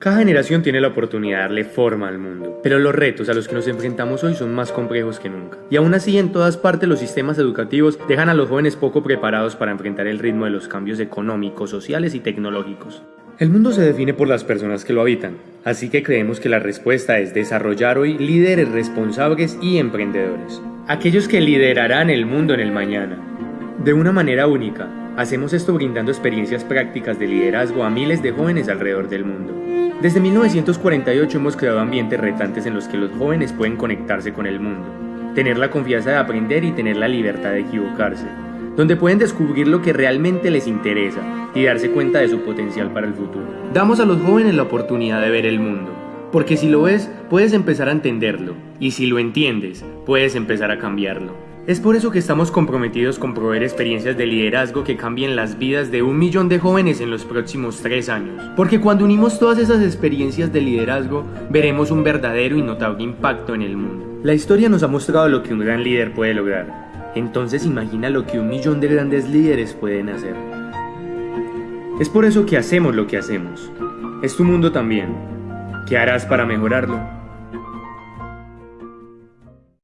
Cada generación tiene la oportunidad de darle forma al mundo, pero los retos a los que nos enfrentamos hoy son más complejos que nunca. Y aún así, en todas partes los sistemas educativos dejan a los jóvenes poco preparados para enfrentar el ritmo de los cambios económicos, sociales y tecnológicos. El mundo se define por las personas que lo habitan, así que creemos que la respuesta es desarrollar hoy líderes responsables y emprendedores. Aquellos que liderarán el mundo en el mañana. De una manera única, hacemos esto brindando experiencias prácticas de liderazgo a miles de jóvenes alrededor del mundo. Desde 1948 hemos creado ambientes retantes en los que los jóvenes pueden conectarse con el mundo, tener la confianza de aprender y tener la libertad de equivocarse, donde pueden descubrir lo que realmente les interesa y darse cuenta de su potencial para el futuro. Damos a los jóvenes la oportunidad de ver el mundo, porque si lo ves, puedes empezar a entenderlo, y si lo entiendes, puedes empezar a cambiarlo. Es por eso que estamos comprometidos con proveer experiencias de liderazgo que cambien las vidas de un millón de jóvenes en los próximos tres años. Porque cuando unimos todas esas experiencias de liderazgo, veremos un verdadero y notable impacto en el mundo. La historia nos ha mostrado lo que un gran líder puede lograr. Entonces imagina lo que un millón de grandes líderes pueden hacer. Es por eso que hacemos lo que hacemos. Es tu mundo también. ¿Qué harás para mejorarlo?